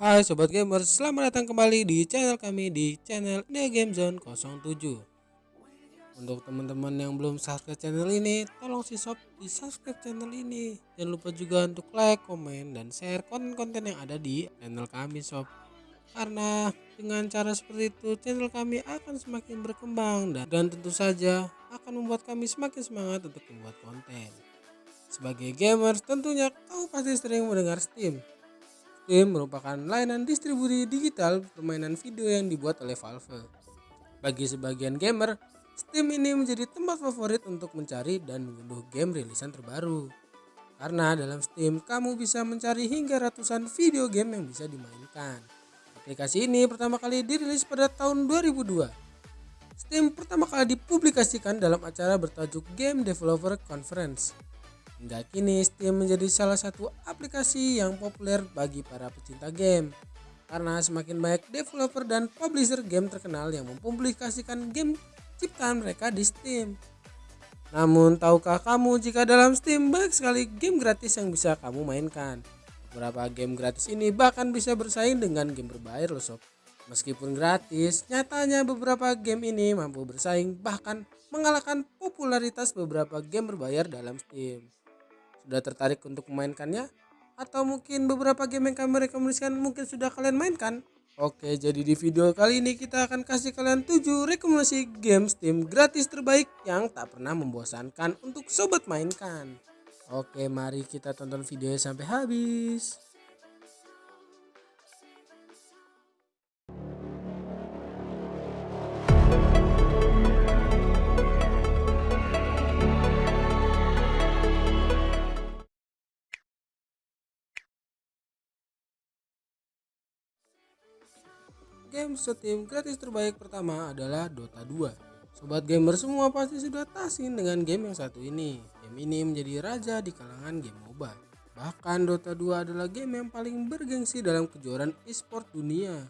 Hai Sobat Gamers, selamat datang kembali di channel kami di channel The Game Zone 07 Untuk teman-teman yang belum subscribe channel ini, tolong si sob di subscribe channel ini. Jangan lupa juga untuk like, komen, dan share konten-konten yang ada di channel kami sob. Karena dengan cara seperti itu channel kami akan semakin berkembang dan, dan tentu saja akan membuat kami semakin semangat untuk membuat konten. Sebagai gamers tentunya kau pasti sering mendengar Steam Steam merupakan layanan distribusi digital permainan video yang dibuat oleh Valve. Bagi sebagian gamer, Steam ini menjadi tempat favorit untuk mencari dan mengunduh game rilisan terbaru. Karena dalam Steam, kamu bisa mencari hingga ratusan video game yang bisa dimainkan. Aplikasi ini pertama kali dirilis pada tahun 2002. Steam pertama kali dipublikasikan dalam acara bertajuk Game Developer Conference Hingga kini Steam menjadi salah satu aplikasi yang populer bagi para pecinta game. Karena semakin banyak developer dan publisher game terkenal yang mempublikasikan game ciptaan mereka di Steam. Namun tahukah kamu jika dalam Steam banyak sekali game gratis yang bisa kamu mainkan. Beberapa game gratis ini bahkan bisa bersaing dengan game berbayar loh sob. Meskipun gratis, nyatanya beberapa game ini mampu bersaing bahkan mengalahkan popularitas beberapa game berbayar dalam Steam. Sudah tertarik untuk memainkannya? Atau mungkin beberapa game yang kami rekomendasikan mungkin sudah kalian mainkan? Oke, jadi di video kali ini kita akan kasih kalian 7 rekomendasi game Steam gratis terbaik yang tak pernah membosankan untuk sobat mainkan. Oke, mari kita tonton videonya sampai habis. Game Steam gratis terbaik pertama adalah Dota 2. Sobat gamer semua pasti sudah tasin dengan game yang satu ini. Game ini menjadi raja di kalangan game MOBA. Bahkan Dota 2 adalah game yang paling bergengsi dalam kejuaraan e-sport dunia.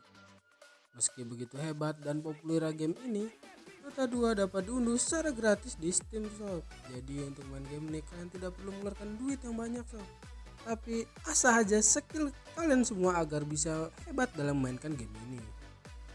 Meski begitu hebat dan populer game ini, Dota 2 dapat diunduh secara gratis di Steam Shop. Jadi untuk main game ini kalian tidak perlu mengeluarkan duit yang banyak sob. Tapi asah aja skill kalian semua agar bisa hebat dalam memainkan game ini.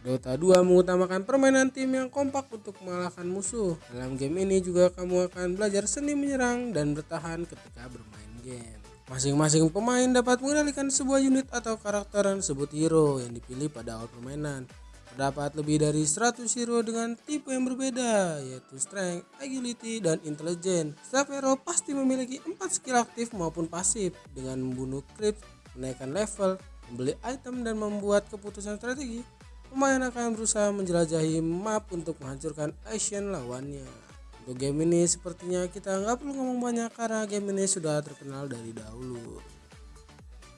Dota 2 mengutamakan permainan tim yang kompak untuk mengalahkan musuh. Dalam game ini juga kamu akan belajar seni menyerang dan bertahan ketika bermain game. Masing-masing pemain dapat mengendalikan sebuah unit atau karakter yang disebut hero yang dipilih pada awal permainan. Terdapat lebih dari 100 hero dengan tipe yang berbeda, yaitu strength, agility, dan intelligence. Setiap hero pasti memiliki 4 skill aktif maupun pasif dengan membunuh creeps, menaikkan level, membeli item, dan membuat keputusan strategi pemain akan berusaha menjelajahi map untuk menghancurkan Asian lawannya. Untuk game ini sepertinya kita nggak perlu ngomong banyak karena game ini sudah terkenal dari dahulu.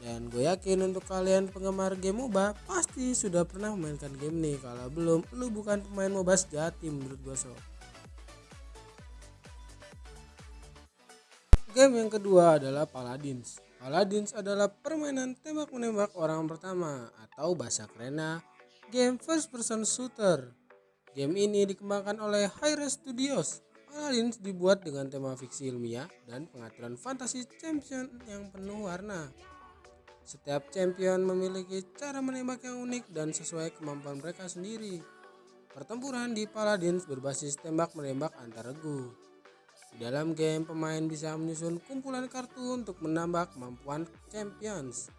Dan gue yakin untuk kalian penggemar game MOBA pasti sudah pernah memainkan game ini. Kalau belum, lu bukan pemain MOBA sejati menurut gue so. Game yang kedua adalah Paladins. Paladins adalah permainan tembak menembak orang pertama atau bahasa kerennya game first person shooter. Game ini dikembangkan oleh Hi-Rez Studios. Paladins dibuat dengan tema fiksi ilmiah dan pengaturan fantasi champion yang penuh warna. Setiap champion memiliki cara menembak yang unik dan sesuai kemampuan mereka sendiri. Pertempuran di Paladins berbasis tembak menembak antar regu. Di dalam game, pemain bisa menyusun kumpulan kartu untuk menambah kemampuan champions.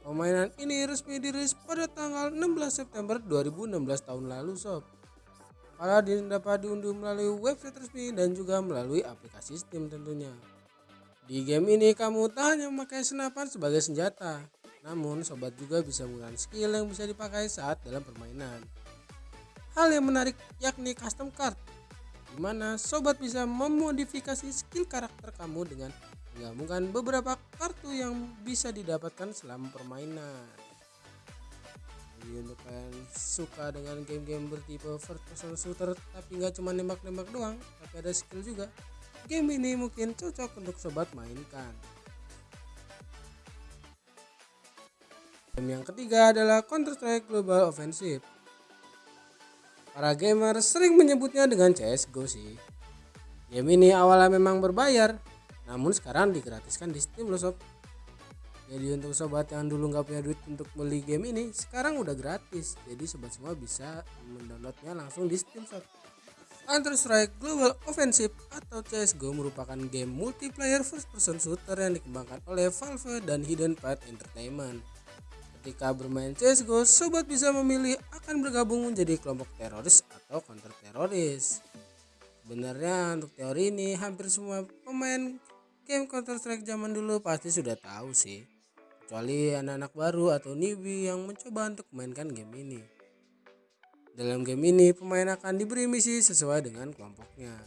Permainan ini resmi dirilis pada tanggal 16 September 2016 tahun lalu sob. Paladin dapat diunduh melalui website resmi dan juga melalui aplikasi Steam tentunya. Di game ini kamu tak hanya memakai senapan sebagai senjata, namun sobat juga bisa menggunakan skill yang bisa dipakai saat dalam permainan. Hal yang menarik yakni custom card, di mana sobat bisa memodifikasi skill karakter kamu dengan menggabungkan beberapa kartu yang bisa didapatkan selama permainan. Jadi untuk kalian suka dengan game-game bertipe first person shooter tapi nggak cuma nembak-nembak doang tapi ada skill juga. Game ini mungkin cocok untuk sobat mainkan. Game yang ketiga adalah Counter Strike Global Offensive. Para gamer sering menyebutnya dengan CSGO sih. Game ini awalnya memang berbayar namun sekarang digratiskan di Steam loh sob. Jadi untuk sobat yang dulu nggak punya duit untuk beli game ini, sekarang udah gratis. Jadi sobat semua bisa mendownloadnya langsung di Steam Shop. Counter Strike Global Offensive atau CSGO merupakan game multiplayer first person shooter yang dikembangkan oleh Valve dan Hidden Path Entertainment. Ketika bermain CSGO, sobat bisa memilih akan bergabung menjadi kelompok teroris atau counter teroris. Sebenarnya untuk teori ini hampir semua pemain game Counter Strike zaman dulu pasti sudah tahu sih kecuali anak-anak baru atau newbie yang mencoba untuk memainkan game ini. Dalam game ini, pemain akan diberi misi sesuai dengan kelompoknya.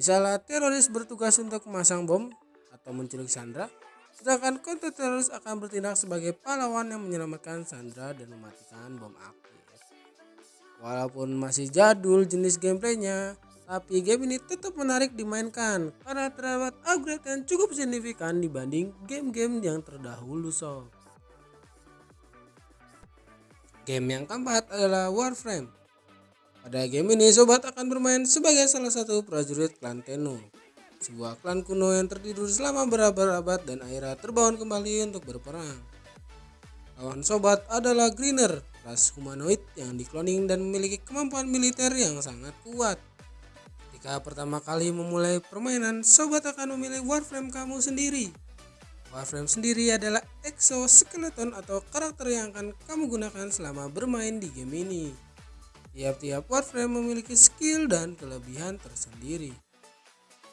Misalnya, teroris bertugas untuk memasang bom atau menculik Sandra, sedangkan konten teroris akan bertindak sebagai pahlawan yang menyelamatkan Sandra dan mematikan bom aktif. Walaupun masih jadul jenis gameplaynya, tapi game ini tetap menarik dimainkan karena terdapat upgrade yang cukup signifikan dibanding game-game yang terdahulu sob. Game yang keempat adalah Warframe. Pada game ini sobat akan bermain sebagai salah satu prajurit klan Tenno. Sebuah klan kuno yang tertidur selama berabad-abad dan akhirnya terbangun kembali untuk berperang. Lawan sobat adalah Greener, ras humanoid yang dikloning dan memiliki kemampuan militer yang sangat kuat. Jika pertama kali memulai permainan, sobat akan memilih Warframe kamu sendiri. Warframe sendiri adalah exoskeleton atau karakter yang akan kamu gunakan selama bermain di game ini. Tiap-tiap Warframe memiliki skill dan kelebihan tersendiri.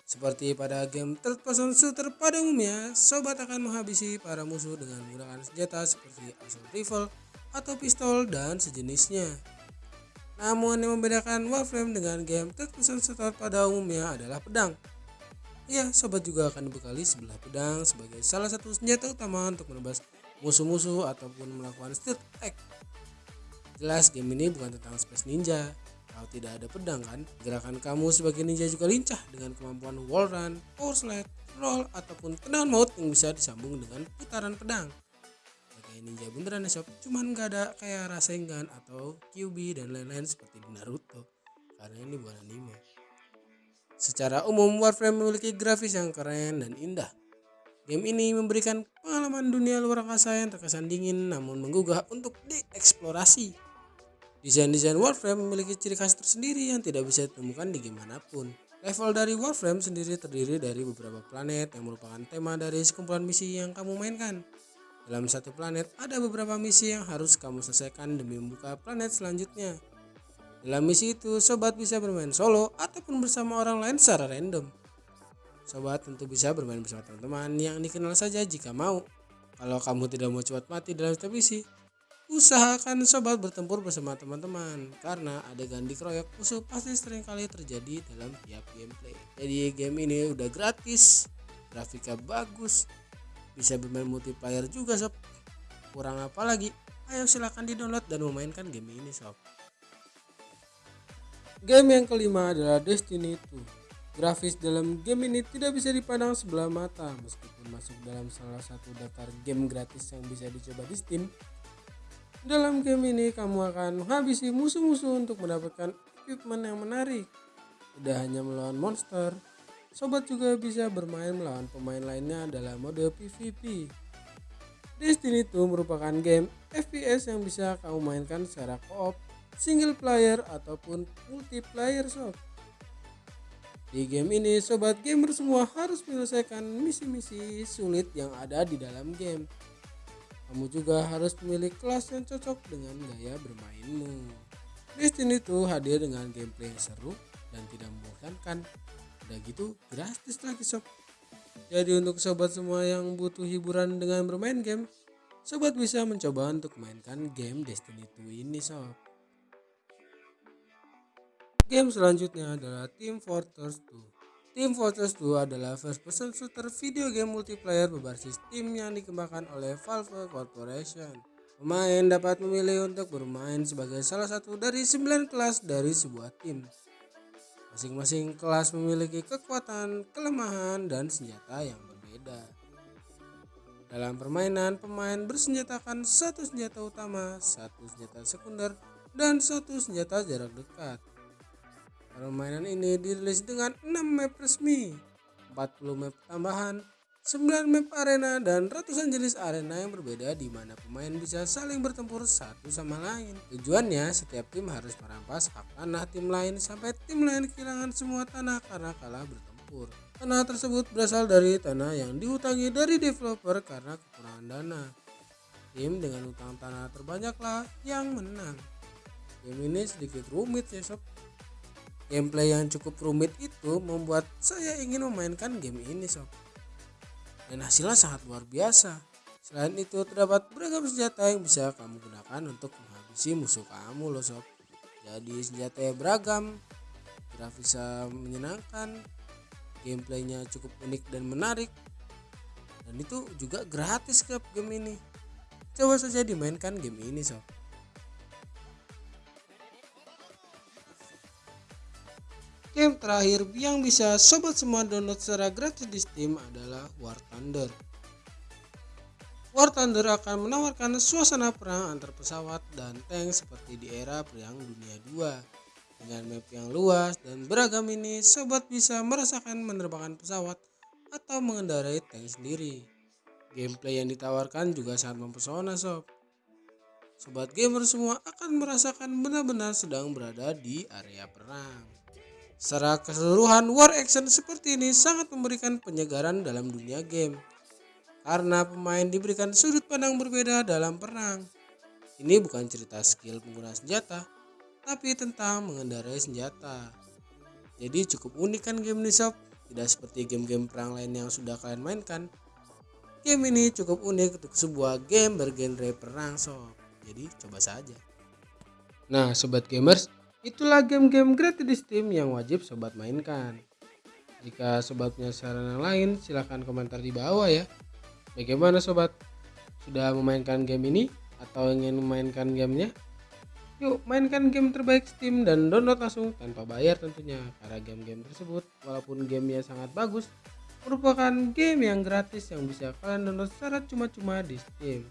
Seperti pada game third person shooter pada umumnya, sobat akan menghabisi para musuh dengan menggunakan senjata seperti assault rifle atau pistol dan sejenisnya. Namun yang membedakan Warframe dengan game third person shooter pada umumnya adalah pedang. Ya, sobat juga akan dibekali sebelah pedang sebagai salah satu senjata utama untuk menebas musuh-musuh ataupun melakukan stealth attack. Jelas game ini bukan tentang space ninja. Kalau tidak ada pedang kan, gerakan kamu sebagai ninja juga lincah dengan kemampuan wall run, power slide, roll, ataupun tendangan maut yang bisa disambung dengan putaran pedang kayak ninja beneran ya sob? Cuman gak ada kayak Rasengan atau QB dan lain-lain seperti di Naruto karena ini bukan anime. Secara umum Warframe memiliki grafis yang keren dan indah. Game ini memberikan pengalaman dunia luar angkasa yang terkesan dingin namun menggugah untuk dieksplorasi. Desain-desain Warframe memiliki ciri khas tersendiri yang tidak bisa ditemukan di game mana pun. Level dari Warframe sendiri terdiri dari beberapa planet yang merupakan tema dari sekumpulan misi yang kamu mainkan. Dalam satu planet ada beberapa misi yang harus kamu selesaikan demi membuka planet selanjutnya. Dalam misi itu, sobat bisa bermain solo ataupun bersama orang lain secara random. Sobat tentu bisa bermain bersama teman-teman yang dikenal saja jika mau. Kalau kamu tidak mau cepat mati dalam setiap misi, usahakan sobat bertempur bersama teman-teman karena adegan dikeroyok musuh pasti sering kali terjadi dalam tiap gameplay. Jadi game ini udah gratis, grafiknya bagus, bisa bermain multiplayer juga sob. Kurang apa lagi? Ayo silahkan di download dan memainkan game ini sob. Game yang kelima adalah Destiny 2 grafis dalam game ini tidak bisa dipandang sebelah mata. Meskipun masuk dalam salah satu daftar game gratis yang bisa dicoba di Steam dalam game ini kamu akan menghabisi musuh-musuh untuk mendapatkan equipment yang menarik. Tidak hanya melawan monster Sobat juga bisa bermain melawan pemain lainnya dalam mode PvP. Destiny 2 merupakan game FPS yang bisa kamu mainkan secara co-op, single player ataupun multiplayer sob. Di game ini sobat gamer semua harus menyelesaikan misi-misi sulit yang ada di dalam game. Kamu juga harus memilih kelas yang cocok dengan gaya bermainmu. Destiny 2 hadir dengan gameplay yang seru dan tidak membosankan udah gitu gratis lagi sob jadi untuk sobat semua yang butuh hiburan dengan bermain game sobat bisa mencoba untuk mainkan game Destiny 2 ini sob game selanjutnya adalah Team Fortress 2 Team Fortress 2 adalah first person shooter video game multiplayer berbasis tim yang dikembangkan oleh Valve Corporation. Pemain dapat memilih untuk bermain sebagai salah satu dari 9 kelas dari sebuah tim. Masing-masing kelas memiliki kekuatan, kelemahan, dan senjata yang berbeda. Dalam permainan, pemain bersenjatakan satu senjata utama, satu senjata sekunder, dan satu senjata jarak dekat. Permainan ini dirilis dengan 6 map resmi, 40 map tambahan, 9 map arena dan ratusan jenis arena yang berbeda di mana pemain bisa saling bertempur satu sama lain. Tujuannya setiap tim harus merampas hak tanah tim lain sampai tim lain kehilangan semua tanah karena kalah bertempur. Tanah tersebut berasal dari tanah yang dihutangi dari developer karena kekurangan dana. Tim dengan utang tanah terbanyaklah yang menang. Game ini sedikit rumit ya sob. Gameplay yang cukup rumit itu membuat saya ingin memainkan game ini sob dan hasilnya sangat luar biasa. Selain itu terdapat beragam senjata yang bisa kamu gunakan untuk menghabisi musuh kamu loh sob. Jadi senjata yang beragam, grafisnya menyenangkan, gameplaynya cukup unik dan menarik. Dan itu juga gratis ke game ini. Coba saja dimainkan game ini sob. Game terakhir yang bisa sobat semua download secara gratis di Steam adalah War Thunder. War Thunder akan menawarkan suasana perang antar pesawat dan tank seperti di era Perang Dunia 2. Dengan map yang luas dan beragam ini, sobat bisa merasakan menerbangkan pesawat atau mengendarai tank sendiri. Gameplay yang ditawarkan juga sangat mempesona sob. Sobat gamer semua akan merasakan benar-benar sedang berada di area perang. Secara keseluruhan, war action seperti ini sangat memberikan penyegaran dalam dunia game. Karena pemain diberikan sudut pandang berbeda dalam perang. Ini bukan cerita skill pengguna senjata, tapi tentang mengendarai senjata. Jadi cukup unik kan game ini sob? Tidak seperti game-game perang lain yang sudah kalian mainkan. Game ini cukup unik untuk sebuah game bergenre perang sob. Jadi coba saja. Nah sobat gamers, Itulah game-game gratis di Steam yang wajib sobat mainkan. Jika sobat punya saran yang lain, silahkan komentar di bawah ya. Bagaimana sobat? Sudah memainkan game ini? Atau ingin memainkan gamenya? Yuk mainkan game terbaik Steam dan download langsung tanpa bayar tentunya. Karena game-game tersebut, walaupun gamenya sangat bagus, merupakan game yang gratis yang bisa kalian download secara cuma-cuma di Steam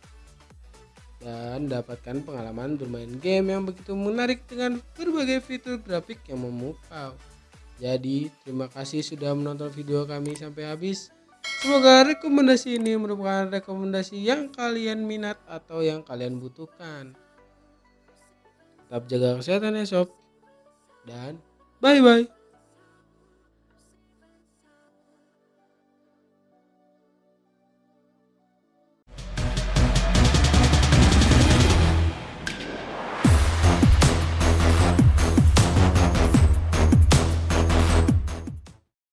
dan dapatkan pengalaman bermain game yang begitu menarik dengan berbagai fitur grafik yang memukau. Jadi, terima kasih sudah menonton video kami sampai habis. Semoga rekomendasi ini merupakan rekomendasi yang kalian minat atau yang kalian butuhkan. Tetap jaga kesehatan ya sob. Dan bye-bye.